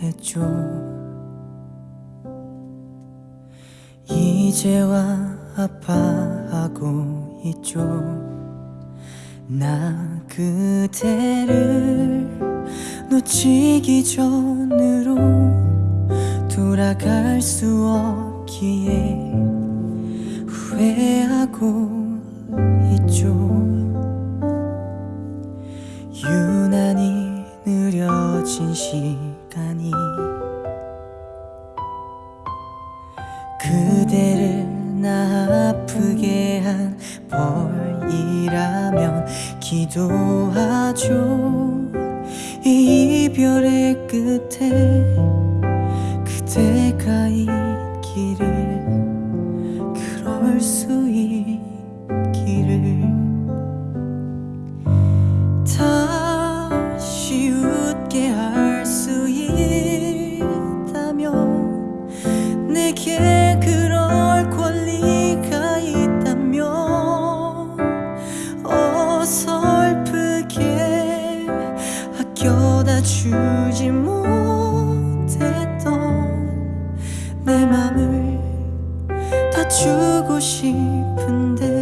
했죠 이제와 아파하고 있죠. 나 그대를 놓치기 전으로 돌아갈 수 없기에 후회하고 그대를 나 아프게 한 벌이라면 기도하죠. 이 이별의 끝에 그대가 있기를 그럴 수 있기를 다시 웃게 할 수 있다면 내게 주지 못했던 내 맘을 다 주고 싶은데.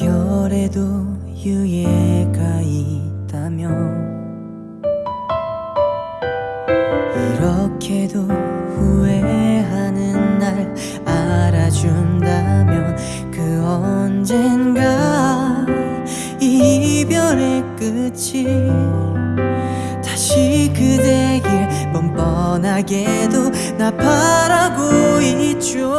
이별에도 유예 가 있다면 이렇게도 후회하는 날 알아준다면 그 언젠가 이 이별의 끝이 다시 그대 길 뻔뻔하게도 나 바라고 있죠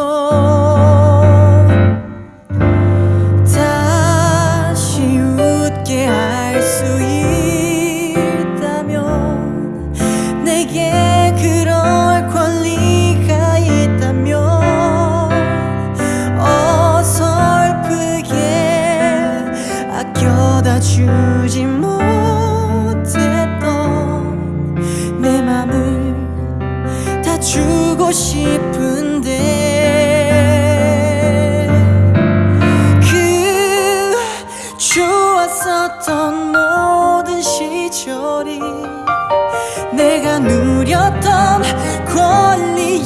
주고 싶은데 그 좋았었던 모든 시절이 내가 누렸던 권리